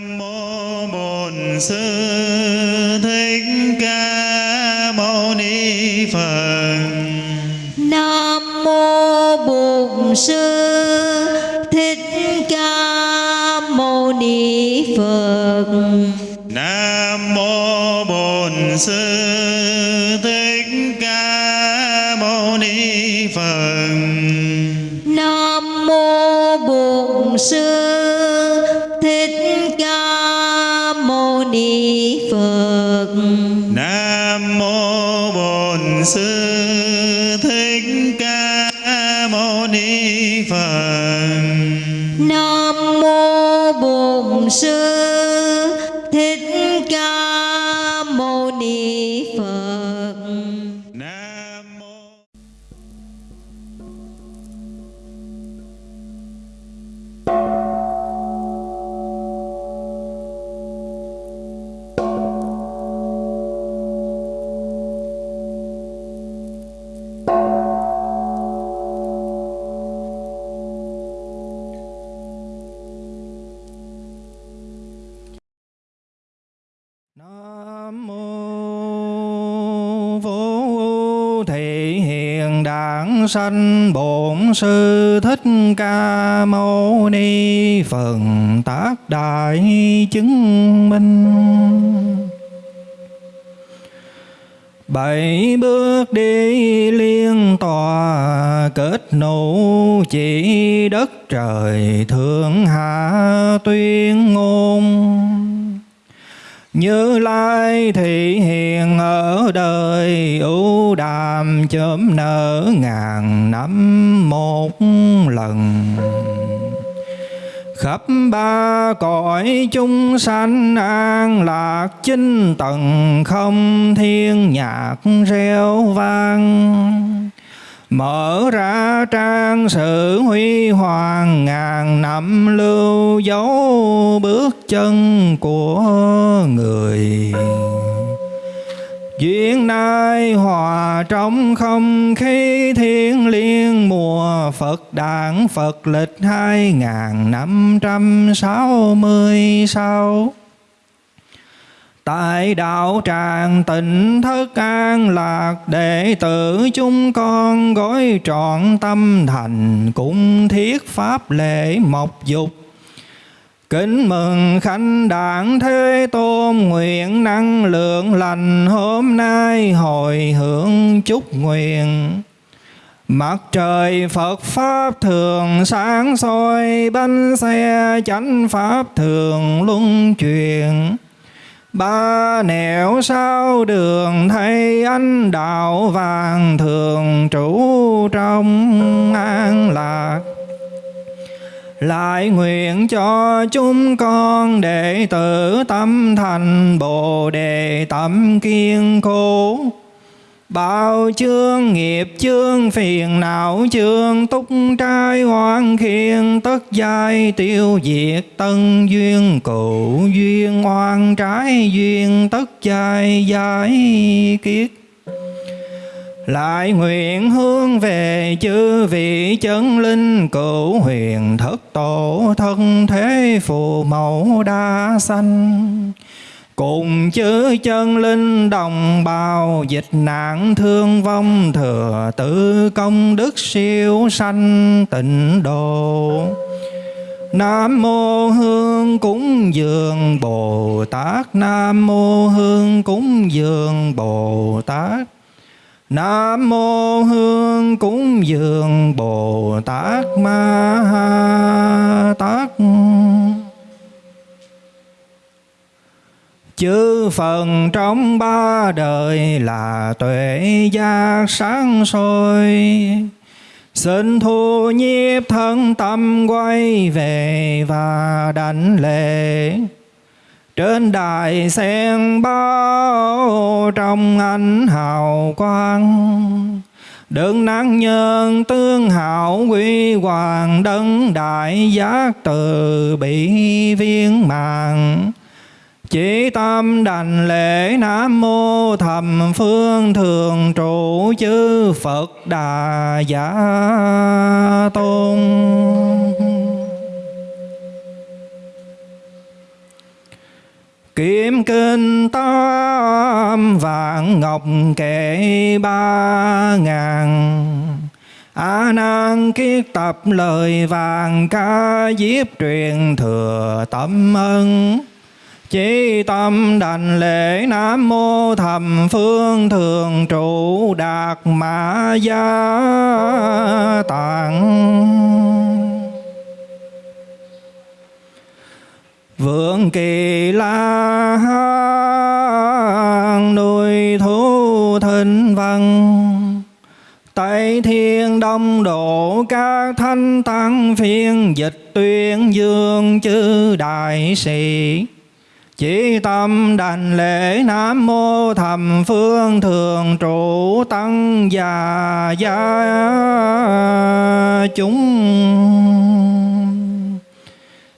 nam mô bổn sư thích ca mâu ni phật Nam mô Bổn Sư Thích Ca Mâu Ni Phật. nam mô bổn sư Sanh Bổn Sư Thích Ca Mâu Ni phần Tác Đại Chứng Minh. Bảy bước đi liên tòa, kết nụ chỉ đất trời thượng hạ tuyên ngôn như lai thị hiền ở đời ưu đàm chớm nở ngàn năm một lần. Khắp ba cõi chúng sanh an lạc chinh tầng không thiên nhạc reo vang. Mở ra trang sử huy hoàng ngàn năm lưu dấu bước chân của người. Duyên nai hòa trong không khí thiên liên mùa Phật đản Phật lịch hai ngàn năm trăm sáu mươi sáu. Tại đạo tràng tịnh thức an lạc, Đệ tử chúng con gói trọn tâm thành cũng thiết pháp lễ mộc dục Kính mừng khánh đảng Thế Tôn, nguyện năng lượng lành hôm nay hồi hưởng chúc nguyện. Mặt trời Phật Pháp thường sáng soi, bánh xe chánh Pháp thường luân chuyển Ba nẻo sao đường thấy anh đạo vàng thường trụ trong an lạc. Lại nguyện cho chúng con đệ tử tâm thành Bồ Đề tâm kiên cố. Bao chương nghiệp, chương phiền não, chương túc trai hoan khiên, tất giai tiêu diệt, tân duyên cụ duyên, oan trái duyên, tất giai giải kiết lại nguyện hướng về chư vị chân linh, cửu huyền thất tổ, thân thế phù mẫu đa sanh. Cùng chữ chân linh đồng bào, dịch nạn thương vong thừa tự công đức siêu sanh tịnh độ. Nam mô Hương cúng dường Bồ Tát. Nam mô Hương cúng dường Bồ Tát. Nam mô Hương cúng dường Bồ Tát. Ma Ha Tát. Chư phần trong ba đời là tuệ giác sáng soi. Xin thu nhiếp thân tâm quay về và đảnh lễ. Trên đài sen bao trong ánh hào quang. Đừng năng nhân tương hảo quy hoàng đấng đại giác từ bị viên mạng chỉ tâm đành lễ Nam Mô Thầm Phương Thường Trụ Chư Phật Đà Giả Tôn. Kiếm kinh tam vạn ngọc kệ ba ngàn. A nan kiết tập lời vàng ca diếp truyền thừa tâm ân. Chí tâm đành lễ Nam Mô Thầm Phương Thường Trụ Đạt Mã Gia Tạng. Vượng kỳ la hán, nuôi thú thịnh văn Tây thiên đông độ các thanh tăng phiên dịch tuyên dương chư đại sĩ chỉ tâm đảnh lễ Nam Mô Thầm Phương Thường Trụ Tăng Già Gia Chúng.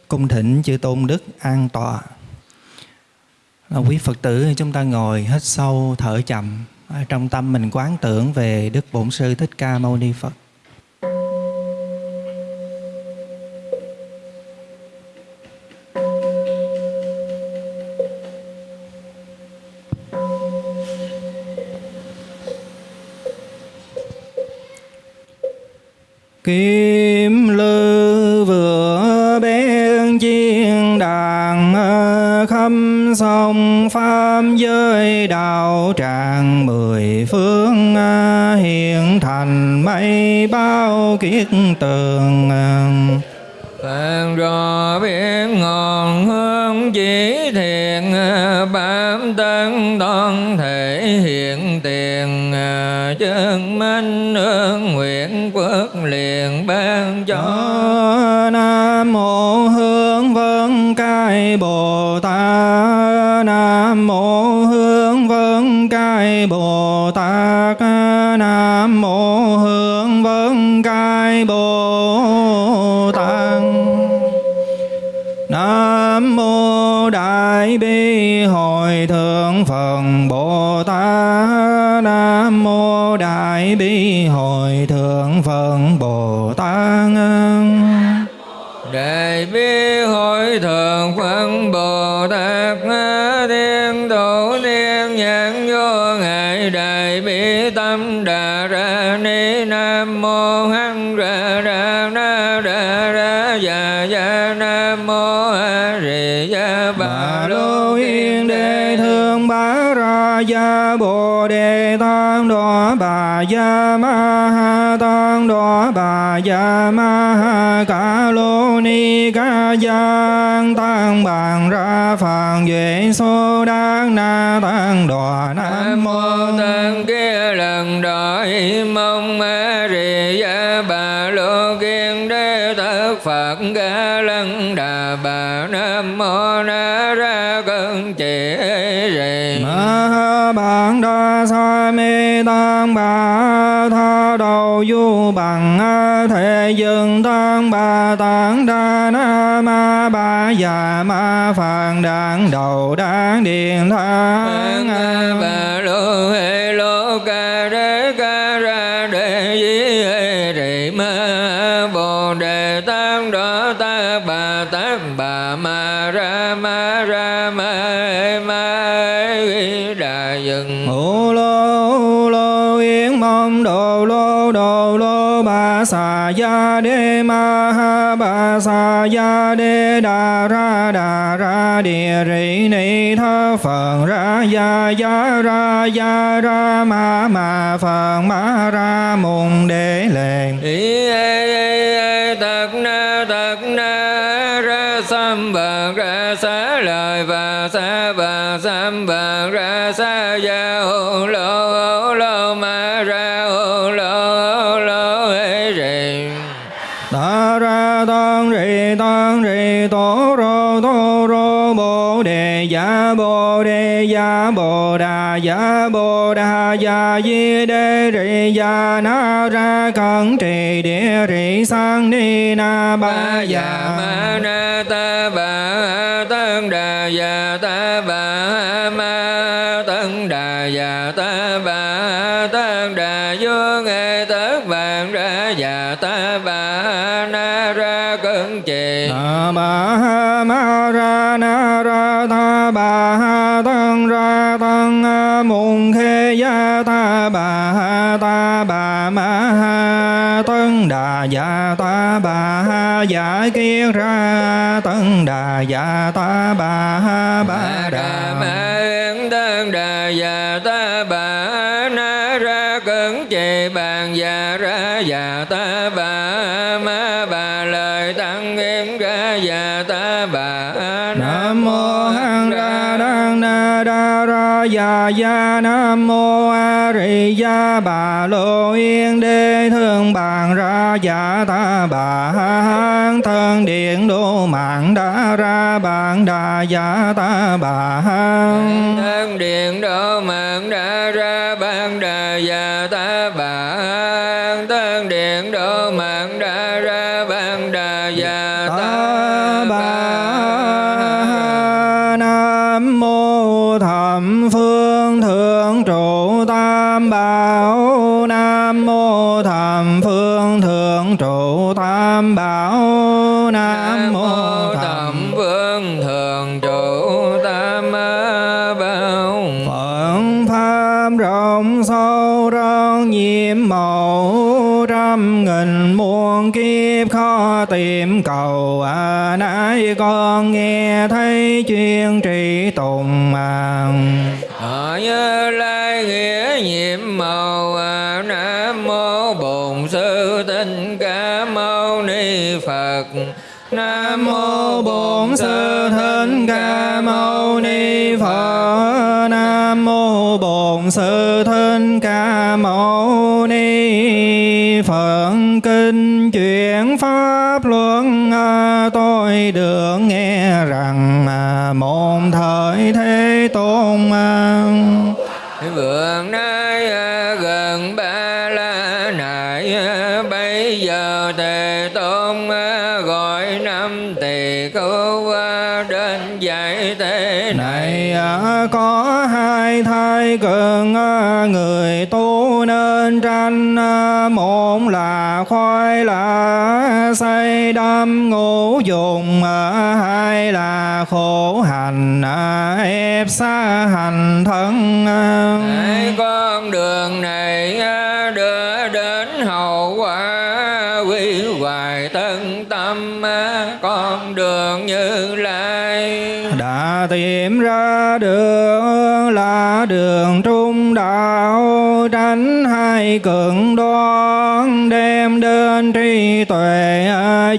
Cung thỉnh chư Tôn Đức an tọa. Là Quý Phật tử, chúng ta ngồi hít sâu thở chậm. Ở Trong tâm mình quán tưởng về Đức Bổn Sư Thích Ca Mâu Ni Phật. Mô Đại Bi Hội Thượng Phật Bồ Tát. Đại bi hội thượng Phật Bồ Tát Thiên Thủ Niên Nhãn Vô Ngại Đại bi tâm đà ra ni Nam mô Hăng ra ra na ra ra dạ dạ Nam mô A Di Đà Bà Lô Yên Đề Thương Bá Ra Gia Bồ Đề Bà Gia Ma Ha Tăng Đọa Bà Gia Ma Ha Ca Lô Ni Ca Giang Tăng Bàn Ra Phạn về số Đăng Na Tăng Đọa Nam Mô tăng kia lần đợi mê tăng bà tha đầu du bằng, thế thể dương tăng bà tăng đa na ma ba già ma phạn đảng đầu đáng điện thang sa ya đê ma ha ba sa ya đê đà ra đà ra địa rị ni tha phật ra ya ya ra ya ra ma ma phật ma ra mùng đế lệ ya bồ đà ya bồ đà ya di đê rị ya na ra cẩn trì địa rị sang ni na ba ya ma na ta ba tăng đà ya ta ba ma tăng đà ya ta ba tăng đà vô nghe tất vạn ra ya ta bà ha ta bà ma ha tân đà dạ ta bà ha dạ kiết ra tân đà dạ ta bà ha ba ba đà ma tân đà dạ ta bà na ra cẩn trì bàn dạ ra dạ ta bà ma bà lời tăng yến ra dạ ta bà Nam mô Hằng Đa Đăng Na Đa Ra Già Gia Nam mô Rì Gia Bà Lô Yên Đế Thương Bàn Ra Dạ Ta Bà Hán Thân Điện Đô Mạng Đa Ra Bàn Đà Dạ Ta Bà Hán thân điện độ mạng đã ra ban đà dạ ta bà thân điện độ mạng đã ra ban đà dạ ta Ta bà Nam mô Thập Phương Bảo Nam mô Tham Phương Thượng Trụ Tam Bảo thế này à, có hai thai cường à, người tu nên tranh à, một là khoai là xây đâm ngũ dùng hai là khổ hành ép xa hành thân con đường này đường trung đạo, tránh hai cường đoan, đem đến trí tuệ,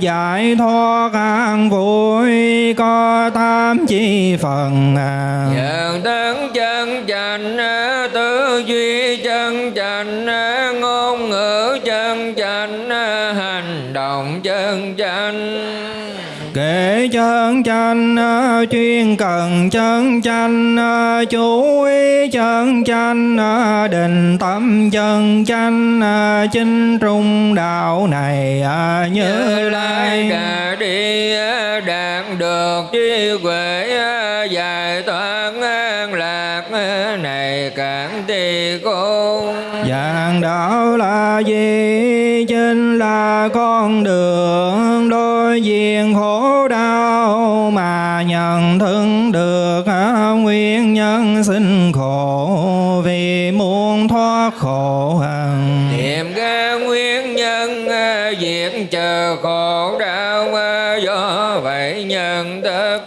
giải thoát an vui, có tam chi phần à. dạng đấng chân chánh à, chuyên cần chân chánh à, chú ý chân chánh à, định tâm chân chánh à, chính trung đạo này như lai cả đi đạt được trí huệ giải thoát an lạc này cản tỳ khôn Dạng đạo là gì? Chính là con đường đối diện khổ thân được à, nguyên nhân sinh khổ vì muốn thoát khổ hằng. tìm ra nguyên nhân à, diệt chờ khổ đau à, do vậy nhân thức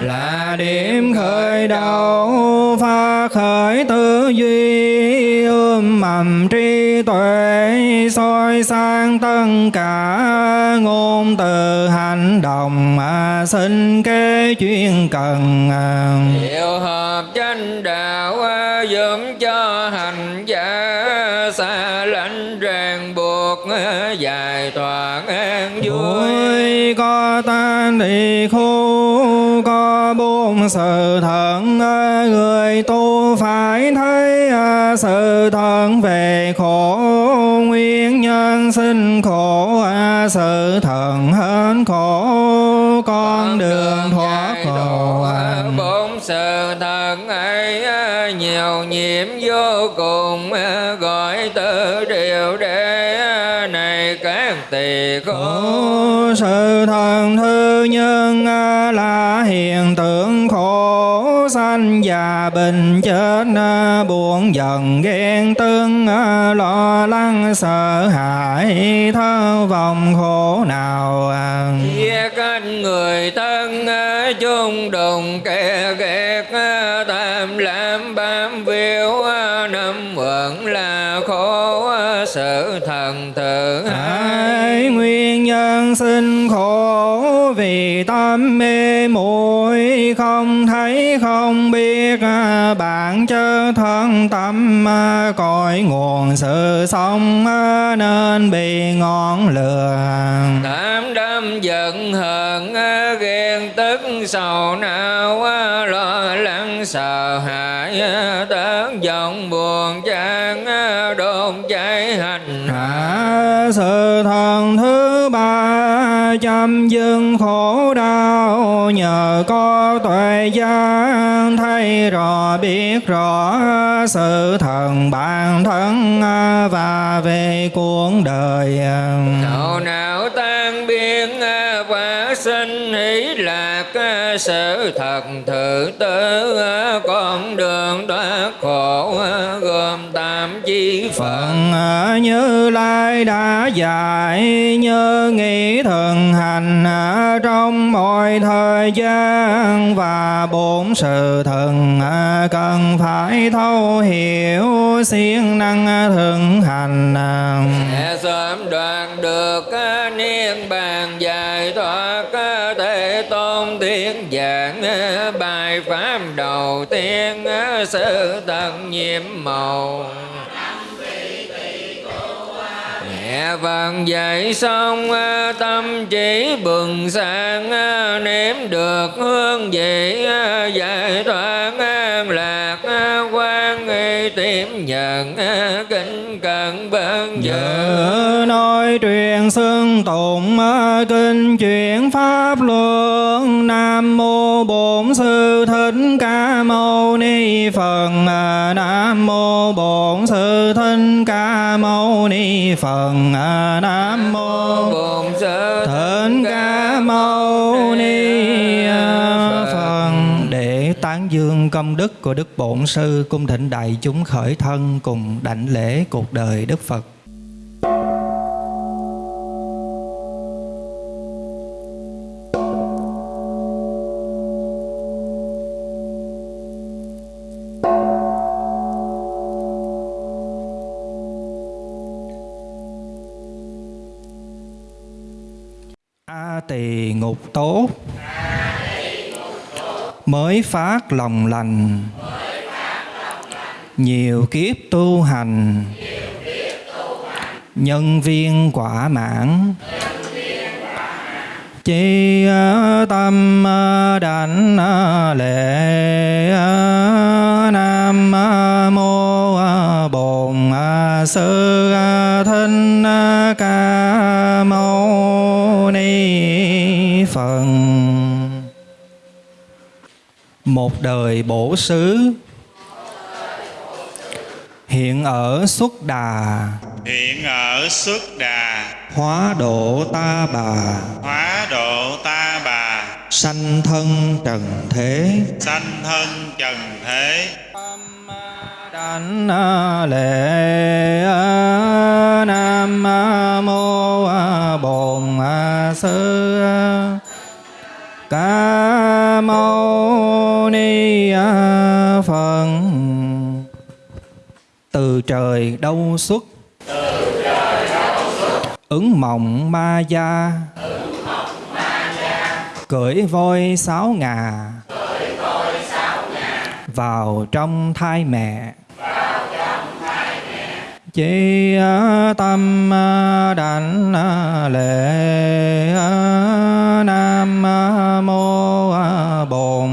là điểm khởi đầu phát khởi tư duy ươm mầm trí tuệ soi sang tất cả ngôn từ hành động mà sinh kế chuyên cần à. Điều hợp chánh đạo à, giúp cho hành giả xa lánh ràng buộc à, giải thoát an vui có tan thì khu có bốn sự thận người tu à, sự thận về khổ nguyên nhân sinh khổ à, sự thận hết khổ con đường thoát khổ bốn sự thật ấy à, nhiều nhiễm vô cùng à, gọi từ điều để à, này các tỳ khổ sự thần thư nhân à, sanh già bình chết à, buồn giận, ghen tương à, lo lắng, sợ hãi thơ vòng khổ nào à. giết người thân chung đồng kẻ thân tâm à, cội nguồn sự sống à, nên bị ngọn lửa. Tám đâm giận hờn ghen tức sầu não lo lắng sợ hãi tớn giọng buồn chán đôn cháy hành À, sự thứ ba chăm dưng khổ đau, nhờ có tuệ giác, thấy rõ, biết rõ sự thần bản thân và về cuộc đời. Đầu não tan biến và sinh hỷ lạc, sự thật thử tử con đường đó phật phận ở Như Lai đã dạy, như nghĩ thường hành à, trong mọi thời gian. Và bốn sự thần à, cần phải thấu hiểu siêng năng thường hành Sẽ sớm đoạt được niên bàn dài thoát Thế tôn tiếng giảng bài pháp đầu tiên sự tận nhiệm màu. Mẹ vàng dậy xong à, tâm chỉ bừng sáng à, nếm được hương vị à, giải thoát. Tiếp nhận kính vân dự Giờ nói truyền xưng tụng kinh chuyển pháp luận Nam mô Bổn sư Thích Ca Mâu Ni Phật. Nam mô Bổn sư Thích Ca Mâu Ni Phật. Nam mô tán dương công đức của Đức Bổn Sư cung thịnh đại chúng khởi thân cùng đảnh lễ cuộc đời Đức Phật. A tỳ ngục tốt mới phát lòng lành. Nhiều kiếp tu hành. Nhân viên quả mãn. Chi tâm đảnh lễ nam mô bổn sư thích ca mâu ni phật một đời bổ xứ. Hiện ở xuất đà. Hiện ở xuất đà. Hóa độ ta bà. Hóa độ ta bà. Sanh thân trần thế. Sanh thân trần thế. Đảnh lễ nam mô bổn sư ca mâu ni phật. Từ trời đâu xuất. Ứng mộng ma gia. Cưỡi voi sáu ngà. Vào trong thai mẹ. Chỉ tâm đảnh lễ nam mô bổn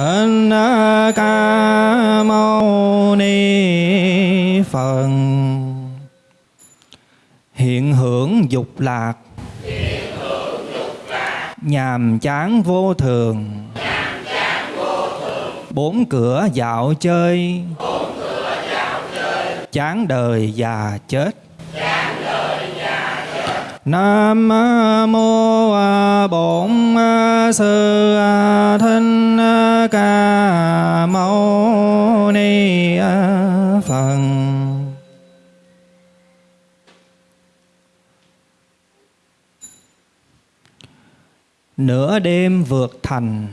thích ca mâu ni phật. Hiện hưởng dục lạc. Nhàm chán vô thường. Bốn cửa dạo chơi. Chán đời già chết. Nam mô Bổn Sư Thích Ca Mâu Ni Phật. Nửa đêm vượt thành.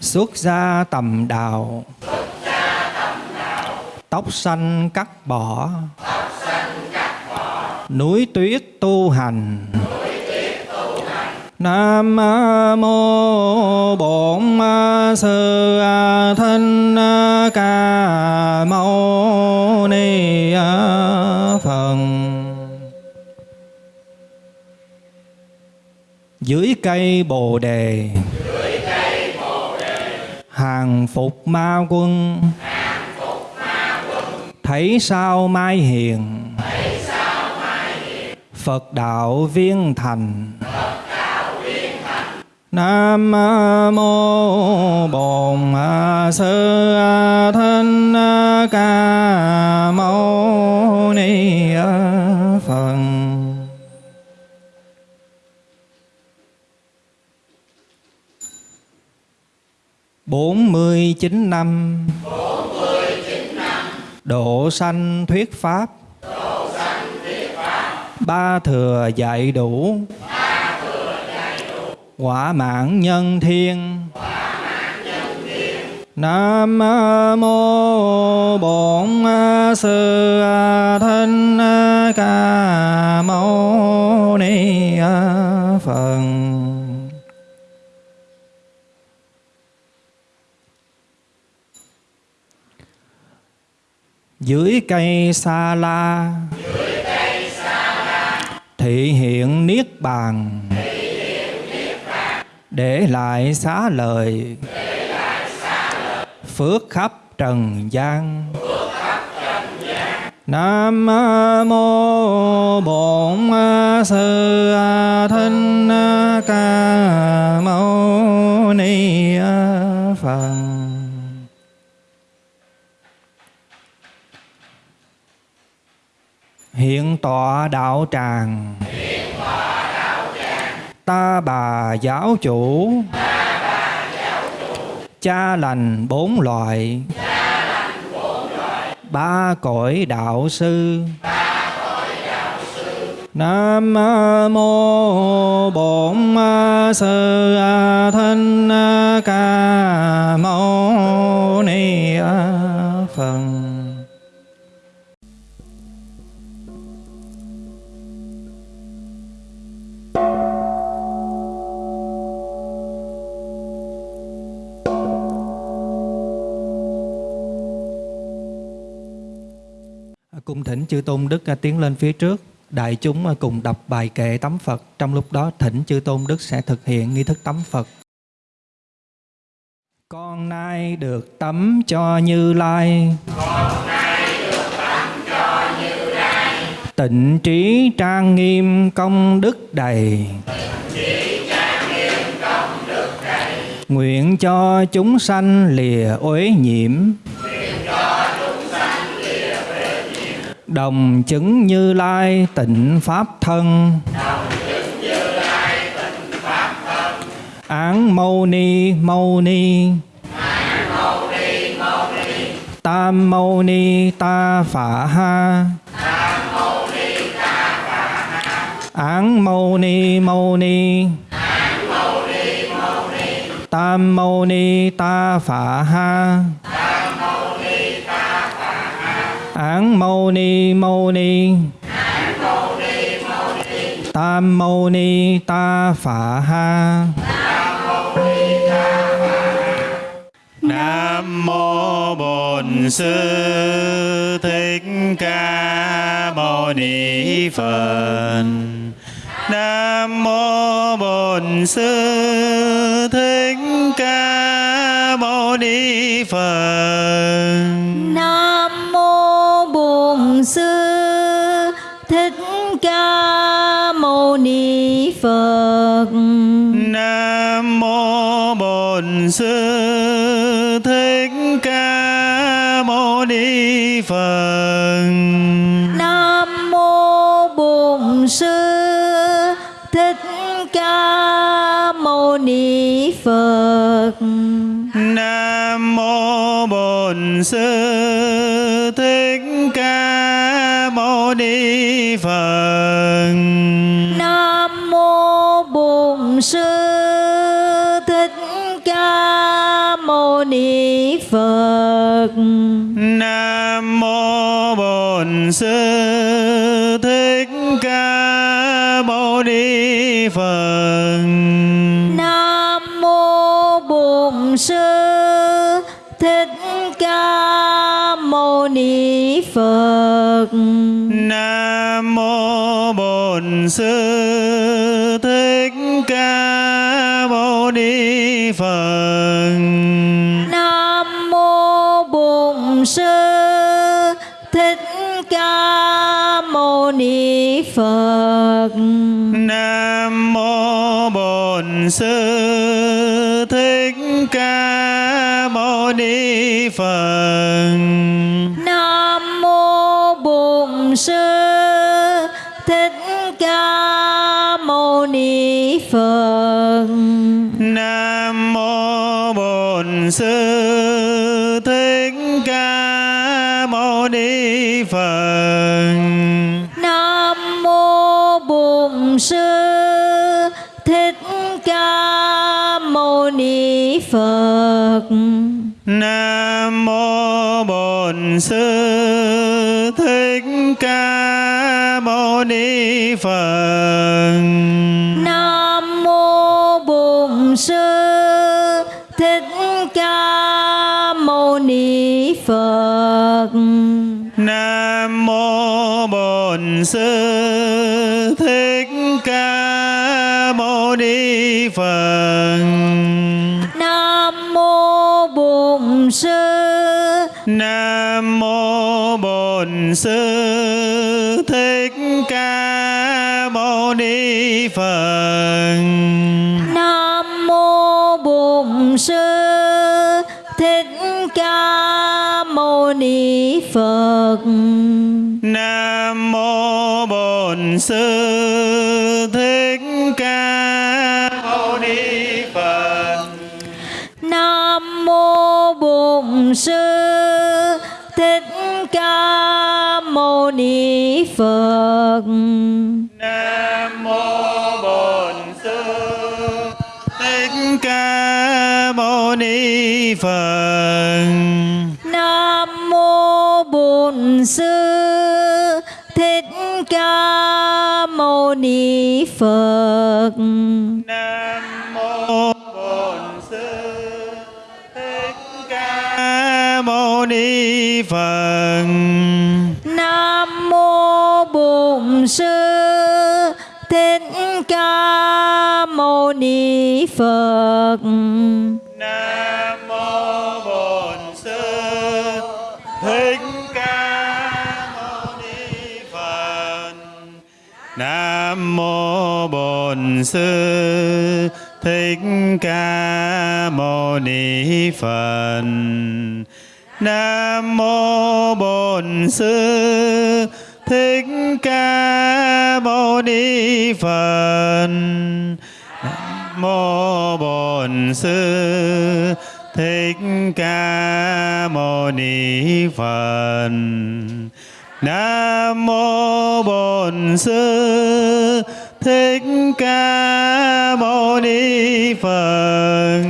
Xuất ra tầm đạo. Tóc xanh cắt bỏ. Núi tuyết tu hành. Nam mô Bổn Sư Thích Ca Mâu Ni Phật. Dưới cây Bồ đề. Hàng phục ma quân. Thấy sao mai hiền. Phật đạo viên thành. Nam mô Bổn Sư Thích Ca Mâu Ni Phật. Bốn mươi chín năm. Độ sanh thuyết Pháp. Ba thừa dạy đủ Quả mạng nhân thiên Nam mô Bổn Sư Thích Ca Mâu Ni Phật. Dưới cây sa la thị hiện niết bàn. Để lại xá lời phước khắp trần gian. Nam mô Bổn Sư Thích Ca Mâu Ni Phật. Hiện tọa đạo tràng. Ta bà giáo chủ. Cha lành bốn loại. Ba cõi đạo sư. Nam mô Bổn Sư Thích Ca Mâu Ni Phật. Thỉnh chư tôn đức à, tiến lên phía trước. Đại chúng à, cùng đọc bài kệ tắm Phật. Trong lúc đó, thỉnh chư tôn đức sẽ thực hiện nghi thức tắm Phật. Con nay được tắm cho Như Lai. Tịnh trí trang nghiêm công đức đầy. Nguyện cho chúng sanh lìa uế nhiễm. Đồng chứng Như Lai, tịnh Pháp thân. Án Mâu Ni Mâu Ni. Tam Mâu Ni, Ta Phả Ha. Án Mâu Ni Mâu Ni. Tam Mâu Ni, Ta Phả Ha. Án Mâu Ni Mâu Ni Tam Mâu Ni Ta Phả Ha Nam mô Bổn Sư Thích Ca Mâu Ni Phật. Nam mô Bổn Sư Thích Ca Mâu Ni Phật. Nam Sư Thích Ca Mâu Ni Phật. Nam mô Bổn ca mâu ni phật nam mô bổn sư thích ca mâu ni phật nam mô bổn sư phật nam mô bổn sư thích ca mâu ni phật. Nam mô bổn sư thích ca mâu ni phật. Nam mô bổn sư thích ca mâu ni phật phật. Nam mô bổn sư thích ca mâu ni phật. Nam mô bổn sư thích ca mâu ni phật. Nam mô bổn sư sư thích ca mâu ni phật. Nam mô bổn sư thích ca mâu ni phật. Nam mô bổn sư thích ca mâu ni phật. Nam mô bổn sư ni phật. Nam mô bổn sư. Nam mô bổn sư. Thích ca mâu ni phật. Nam mô bổn sư. Thích ca mâu ni phật. Nam mô bổn sư bổn sư thích ca mâu ni phật. Nam mô bổn sư thích ca mâu ni phật. Nam mô bổn sư thích ca mâu ni phật. Nam phật nam mô bổn sư thích ca mâu ni phật. Nam mô bổn sư thích ca mâu ni phật. Nam mô bổn sư thích ca mâu ni phật nam mô bổn sư thích ca mâu ni phật. Nam mô bổn sư thích ca mâu ni phật. Nam mô bổn sư thích ca mâu ni phật.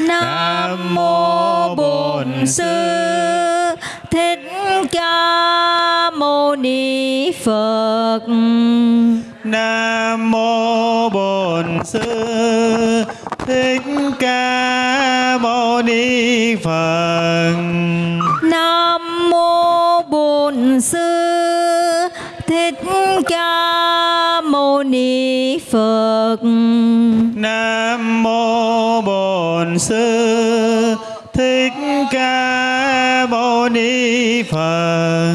Nam mô bổn sư. Thích ca mâu ni phật. Nam mô bổn sư. Thích ca mâu ni phật. Nam mô bổn sư ca mâu ni phật nam mô bổn sư. Thích ca mâu ni phật.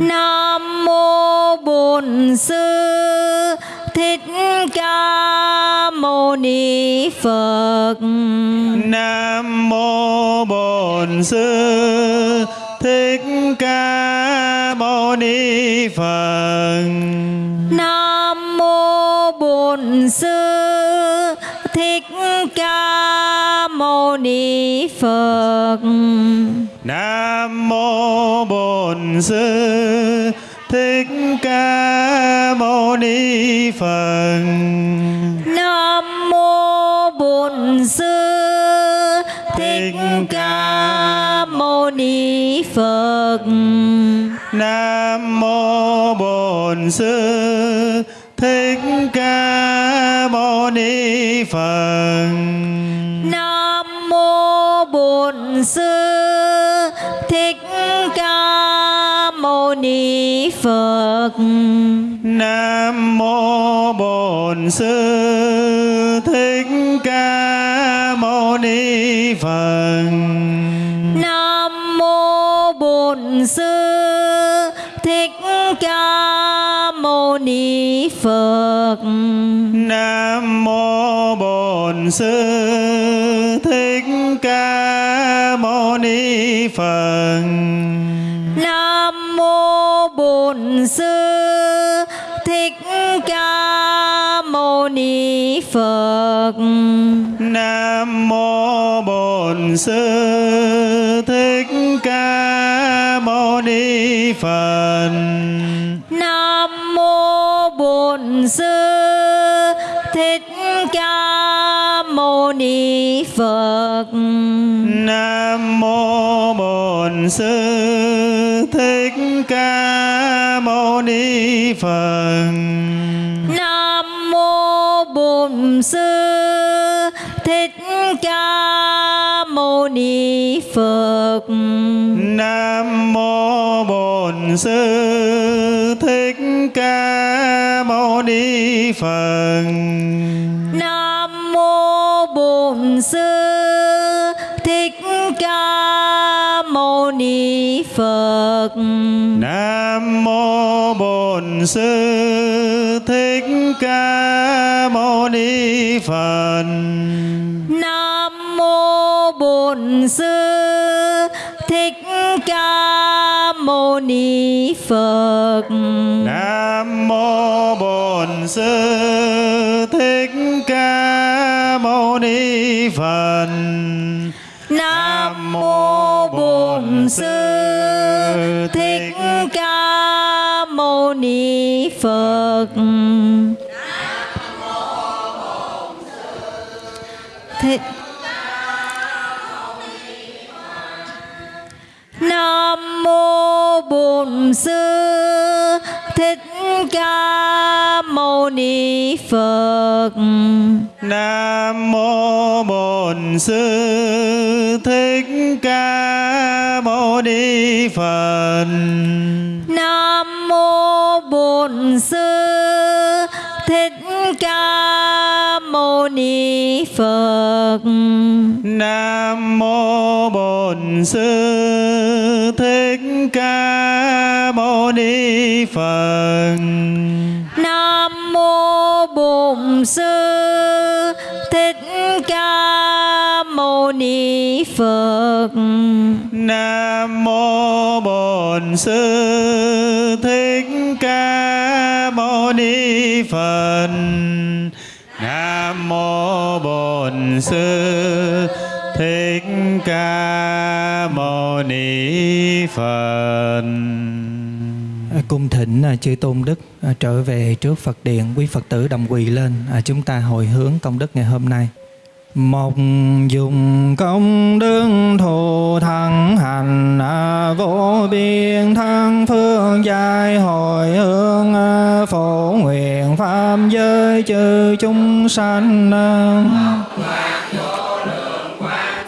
Nam mô bổn sư. Thích ca mâu ni phật. Nam mô bổn sư. Thích ca ni phật. Nam mô bổn Bổn Sư Thích Ca Mâu Ni Phật. Nam mô Bổn Sư Thích Ca Mâu Ni Phật. Nam Mô Bổn Sư Thích Ca Mâu Ni Phật Nam mô Bổn Sư Thích Ca Mâu Ni Phật. Nam Mô Bổn Sư Thích Ca Mâu Ni Phật Nam mô Bổn Sư Thích Ca Mâu Ni Phật. Nam Mô Bổn Sư Phật Nam mô Bổn Sư Thích Ca Mâu Ni Phật. Nam Mô Bổn Sư Thích Ca Mâu Ni Phật Nam mô Bổn Sư Thích Ca Mâu Ni Phật. Bổn Sư Thích Ca Mâu Ni Phật Nam mô Bổn Sư Thích Ca Mâu Ni Phật. Nam Mô Bổn Sư Thích Ca Mâu Ni Phật Nam mô Bổn Sư Thích Ca Mâu Ni Phật. Nam Mô Bổn Sư. Thích Ca Mâu Ni Phật. Nam mô Bổn Sư. Thích Ca Mâu Ni Phật. Nam Mô Bổn Sư. Thích Ca Mâu Ni Phật. Nam Sư Thích Ca Mâu Ni Phật. Nam Mô Bổn Sư Thích Ca Mâu Ni Phật Nam Mô Bổn Sư Thích Ca Ni Phật Nam mô Bổn Sư Thích Ca Mâu Ni Phật. Nam Mô Bổn Sư Thích Ca Mâu Ni Phật Nam mô Bổn Sư Thích Ca Mâu Ni Phật. Nam Mô Bổn Sư Thích Ca Mâu Ni Phật Nam mô Bổn Sư Thích Ca Mâu Ni Phật. Nam mô Bổn Sư Thích Ca Mâu Ni Phật. À, cung thỉnh à, chư tôn đức à, trở về trước Phật điện, quý Phật tử đồng quỳ lên, chúng ta hồi hướng công đức ngày hôm nay. Một dùng công đức thù thắng hành vô biên thăng phương giai hồi hướng phổ nguyện pháp giới chư chúng sanh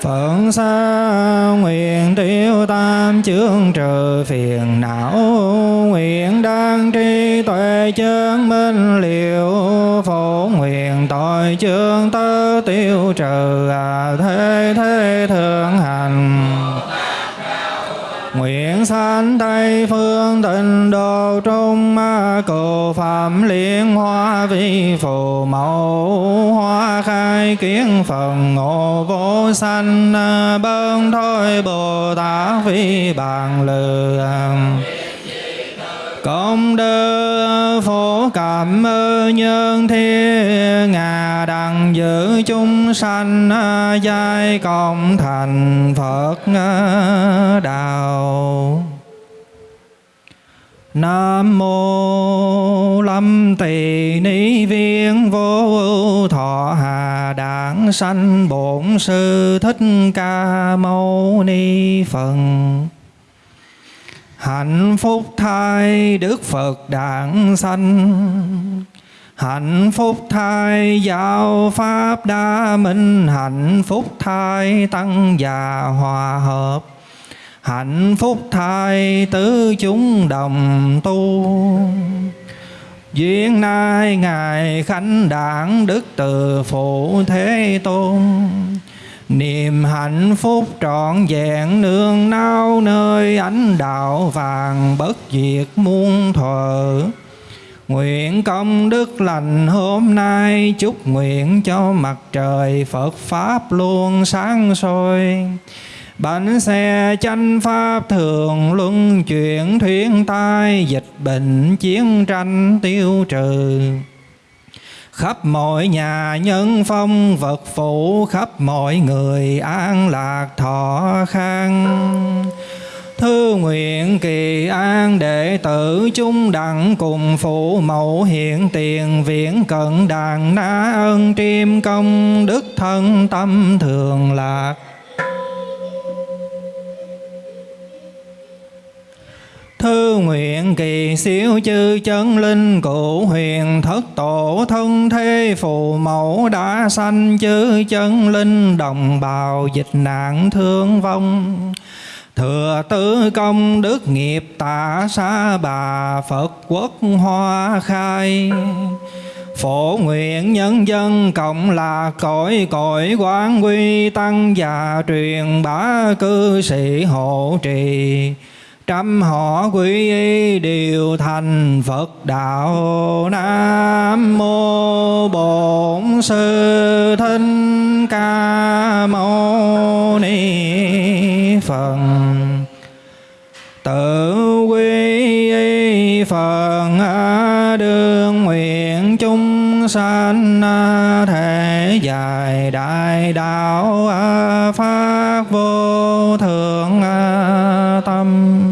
phận xa nguyện tiêu tam chương trừ phiền não tri chân minh liệu Phổ nguyện tội chương tơ tiêu trừ à thế thế thượng hành. Nguyện sanh Tây phương tịnh độ trung ma cầu phạm liên hoa vi phù mẫu, hoa khai kiến phần ngộ vô sanh à, bơn thôi Bồ Tát vi bàn lừa công đức cảm ơn nhân thiên ngà đặng giữ chúng sanh à, giai cộng thành Phật à, đạo. Nam mô Lâm Tỳ Ni Viên Vô Ưu Thọ Hà Đản Sanh Bổn Sư Thích Ca Mâu Ni Phật. Hạnh phúc thai Đức Phật đản sanh. Hạnh phúc thai giáo pháp đa minh. Hạnh phúc thai tăng già hòa hợp. Hạnh phúc thai tứ chúng đồng tu. Duyên nay Ngài Khánh Đảng Đức Từ Phụ Thế Tôn. Niềm hạnh phúc trọn vẹn, nương nao nơi ánh đạo vàng bất diệt muôn thuở. Nguyện công đức lành hôm nay, chúc nguyện cho mặt trời Phật Pháp luôn sáng soi. Bánh xe chánh pháp thường luân chuyển thuyên tai dịch bệnh chiến tranh tiêu trừ khắp mọi nhà nhân phong vật phụ khắp mọi người an lạc thọ khang. Thư nguyện kỳ an đệ tử chung đẳng cùng phụ mẫu hiện tiền viễn cận đàn na ân, triêm công đức thân tâm thường lạc. Thư nguyện kỳ siêu chư chân linh cụ huyền thất tổ thân thế phù mẫu đã sanh chư chân linh đồng bào dịch nạn thương vong. Thừa tứ công đức nghiệp tạ xa bà Phật quốc hoa khai Phổ nguyện nhân dân cộng là cõi cõi quán quy tăng và truyền bá cư sĩ hộ trì trăm họ quý y đều thành Phật đạo Nam mô Bổn Sư Thích Ca Mâu Ni Phật tự quy y Phật đương nguyện chúng sanh thể dài đại đạo phát vô thượng tâm.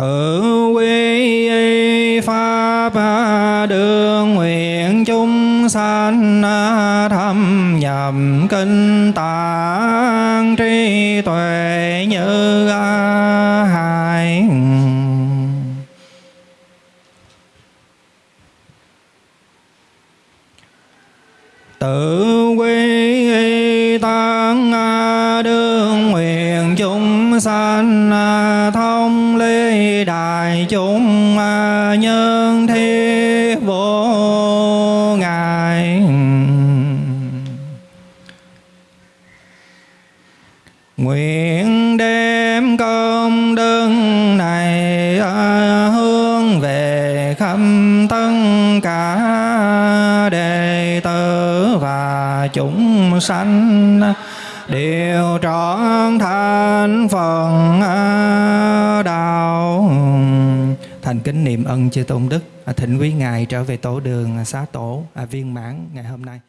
Tự quy pháp đường nguyện chúng sanh thâm nhập kinh tạng trí tuệ như hải tự quy tăng đương nguyện chúng sanh đại chúng à, nhân thiết vô ngại nguyện đem công đức này à, hướng về khắp tất cả đệ tử và chúng sanh. Đều trọn thành phần à, đạo thành kính niệm ân chư tôn đức à, thỉnh quý ngài trở về tổ đường à, xá tổ à, viên mãn ngày hôm nay.